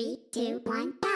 Three, two, one!